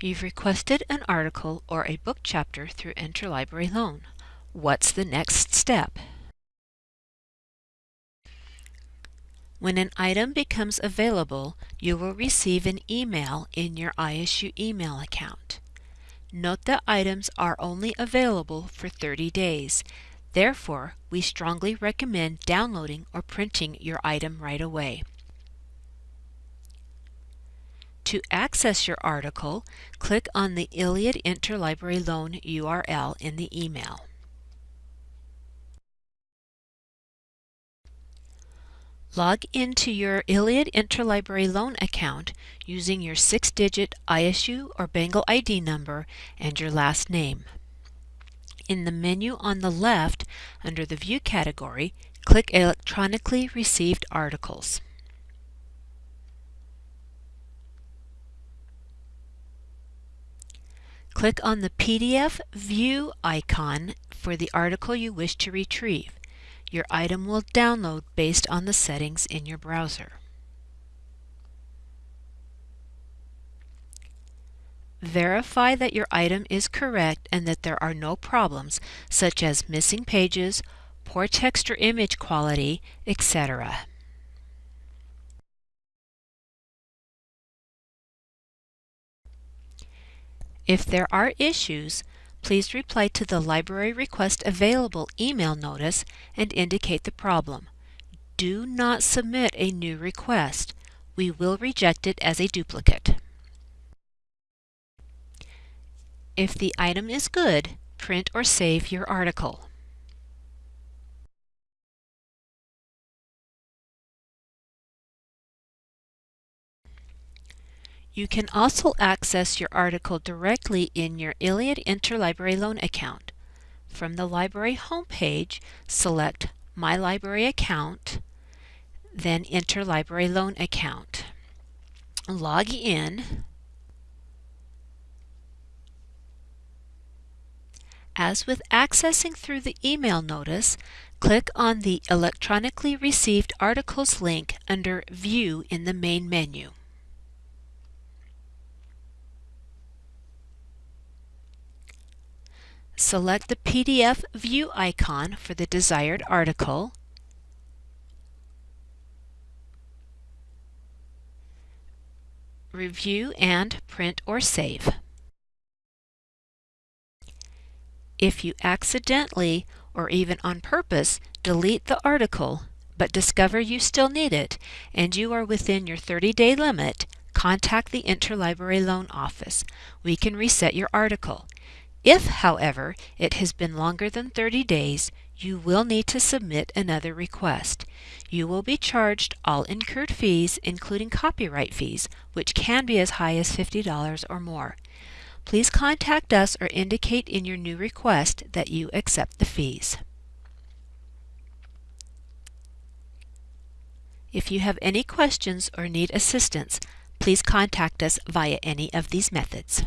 You've requested an article or a book chapter through Interlibrary Loan. What's the next step? When an item becomes available, you will receive an email in your ISU email account. Note that items are only available for 30 days. Therefore, we strongly recommend downloading or printing your item right away. To access your article, click on the ILLiad Interlibrary Loan URL in the email. Log into your ILLiad Interlibrary Loan account using your six-digit ISU or Bengal ID number and your last name. In the menu on the left, under the View category, click Electronically Received Articles. Click on the PDF View icon for the article you wish to retrieve. Your item will download based on the settings in your browser. Verify that your item is correct and that there are no problems such as missing pages, poor text or image quality, etc. If there are issues, please reply to the Library Request Available email notice and indicate the problem. Do not submit a new request. We will reject it as a duplicate. If the item is good, print or save your article. You can also access your article directly in your ILLiad Interlibrary Loan account. From the library homepage, select My Library Account, then Interlibrary Loan Account. Log in. As with accessing through the email notice, click on the Electronically Received Articles link under View in the main menu. Select the PDF View icon for the desired article. Review and print or save. If you accidentally or even on purpose delete the article but discover you still need it and you are within your 30-day limit, contact the Interlibrary Loan Office. We can reset your article. If, however, it has been longer than 30 days, you will need to submit another request. You will be charged all incurred fees, including copyright fees, which can be as high as $50 or more. Please contact us or indicate in your new request that you accept the fees. If you have any questions or need assistance, please contact us via any of these methods.